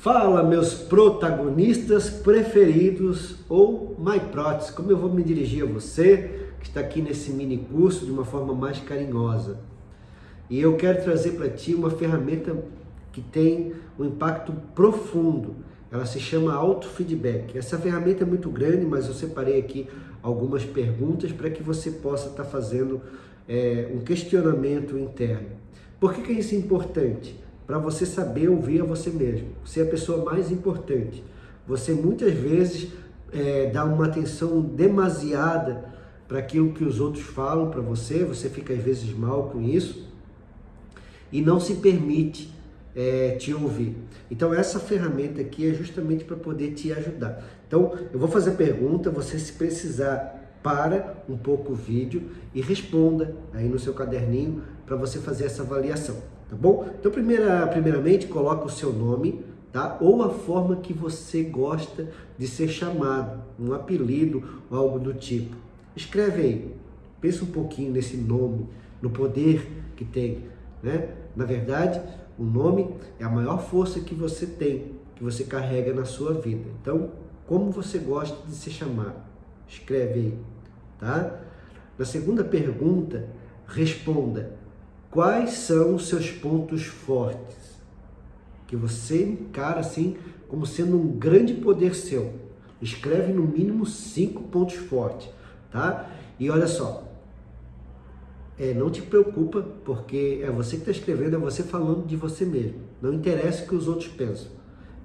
Fala, meus protagonistas preferidos ou MyProtes, como eu vou me dirigir a você que está aqui nesse mini curso de uma forma mais carinhosa. E eu quero trazer para ti uma ferramenta que tem um impacto profundo. Ela se chama autofeedback. Essa ferramenta é muito grande, mas eu separei aqui algumas perguntas para que você possa estar tá fazendo é, um questionamento interno. Por que, que isso é importante? Para você saber ouvir a você mesmo. Você é a pessoa mais importante. Você muitas vezes é, dá uma atenção demasiada para aquilo que os outros falam para você, você fica às vezes mal com isso e não se permite é, te ouvir. Então essa ferramenta aqui é justamente para poder te ajudar. Então eu vou fazer pergunta, você se precisar para um pouco o vídeo e responda aí no seu caderninho para você fazer essa avaliação tá bom? Então, primeira, primeiramente, coloca o seu nome, tá? Ou a forma que você gosta de ser chamado, um apelido ou algo do tipo. Escreve aí, pensa um pouquinho nesse nome, no poder que tem, né? Na verdade, o nome é a maior força que você tem, que você carrega na sua vida. Então, como você gosta de ser chamado? Escreve aí, tá? Na segunda pergunta, responda Quais são os seus pontos fortes? Que você encara assim como sendo um grande poder seu. Escreve no mínimo cinco pontos fortes, tá? E olha só, é, não te preocupa, porque é você que está escrevendo, é você falando de você mesmo. Não interessa o que os outros pensam.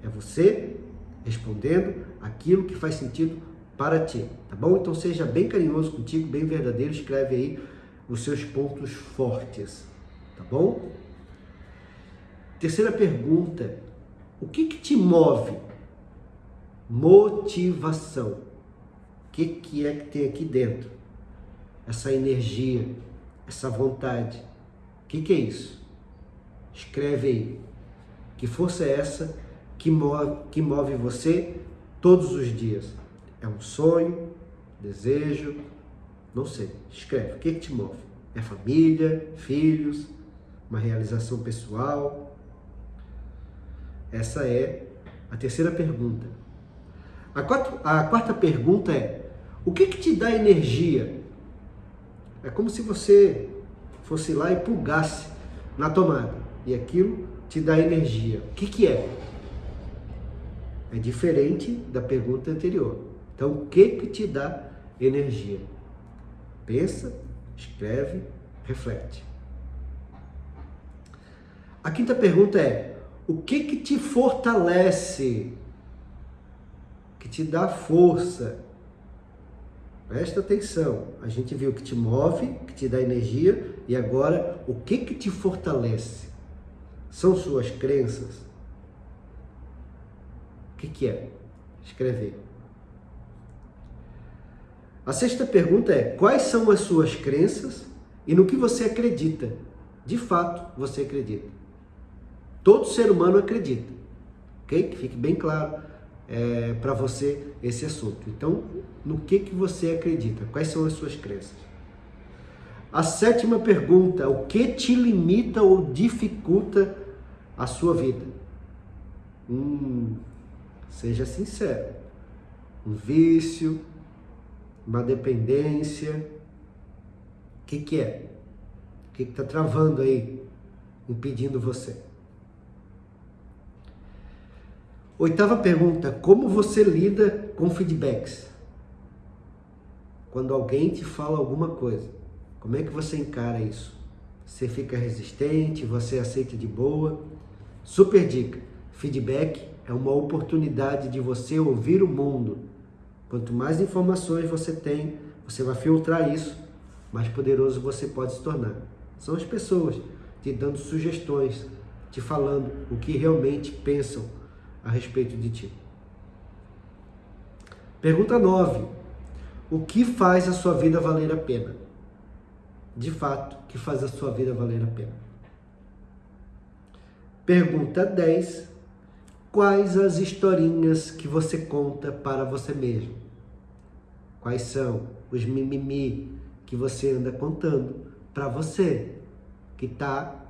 É você respondendo aquilo que faz sentido para ti, tá bom? Então seja bem carinhoso contigo, bem verdadeiro, escreve aí os seus pontos fortes. Tá bom? Terceira pergunta. O que, que te move? Motivação. O que, que é que tem aqui dentro? Essa energia, essa vontade. O que, que é isso? Escreve aí. Que força é essa que move, que move você todos os dias? É um sonho, desejo, não sei. Escreve. O que, que te move? É família, filhos, uma realização pessoal? Essa é a terceira pergunta. A quarta, a quarta pergunta é: o que, que te dá energia? É como se você fosse lá e plugasse na tomada e aquilo te dá energia. O que, que é? É diferente da pergunta anterior. Então, o que, que te dá energia? Pensa, escreve, reflete. A quinta pergunta é: o que que te fortalece? Que te dá força? Presta atenção. A gente viu que te move, que te dá energia, e agora o que que te fortalece? São suas crenças? O que que é? Escrever. A sexta pergunta é: quais são as suas crenças e no que você acredita? De fato, você acredita. Todo ser humano acredita, ok? Que fique bem claro é, para você esse assunto. Então, no que, que você acredita? Quais são as suas crenças? A sétima pergunta, o que te limita ou dificulta a sua vida? Hum, seja sincero. Um vício, uma dependência. O que, que é? O que está travando aí, impedindo você? Oitava pergunta: como você lida com feedbacks? Quando alguém te fala alguma coisa, como é que você encara isso? Você fica resistente, você aceita de boa? Super dica: feedback é uma oportunidade de você ouvir o mundo. Quanto mais informações você tem, você vai filtrar isso, mais poderoso você pode se tornar. São as pessoas te dando sugestões, te falando o que realmente pensam a respeito de ti. Pergunta 9. O que faz a sua vida valer a pena? De fato, o que faz a sua vida valer a pena? Pergunta 10. Quais as historinhas que você conta para você mesmo? Quais são os mimimi que você anda contando para você, que está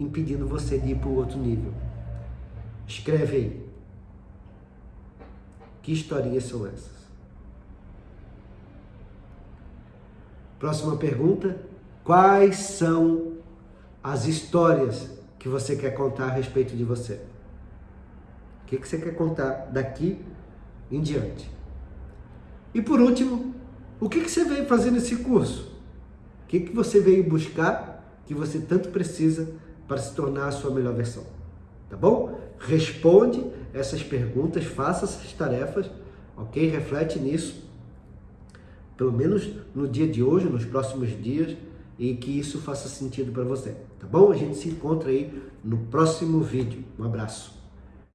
impedindo você de ir para o outro nível? Escreve aí. Que historinhas são essas? Próxima pergunta: quais são as histórias que você quer contar a respeito de você? O que, que você quer contar daqui em diante? E por último, o que, que você veio fazer nesse curso? O que, que você veio buscar que você tanto precisa para se tornar a sua melhor versão? Tá bom? Responde essas perguntas, faça essas tarefas, ok? Reflete nisso, pelo menos no dia de hoje, nos próximos dias, e que isso faça sentido para você, tá bom? A gente se encontra aí no próximo vídeo. Um abraço.